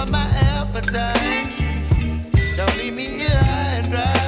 up my appetite. Don't leave me here and dry.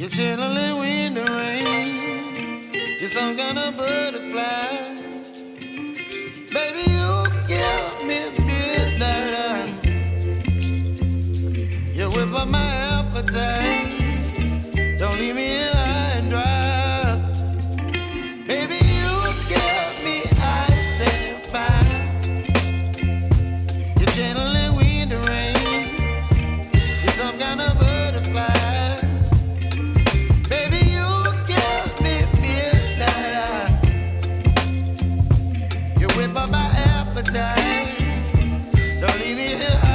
You're chilling when the rain. You're some kind of butterfly. Baby, you give me. time. Don't leave me here.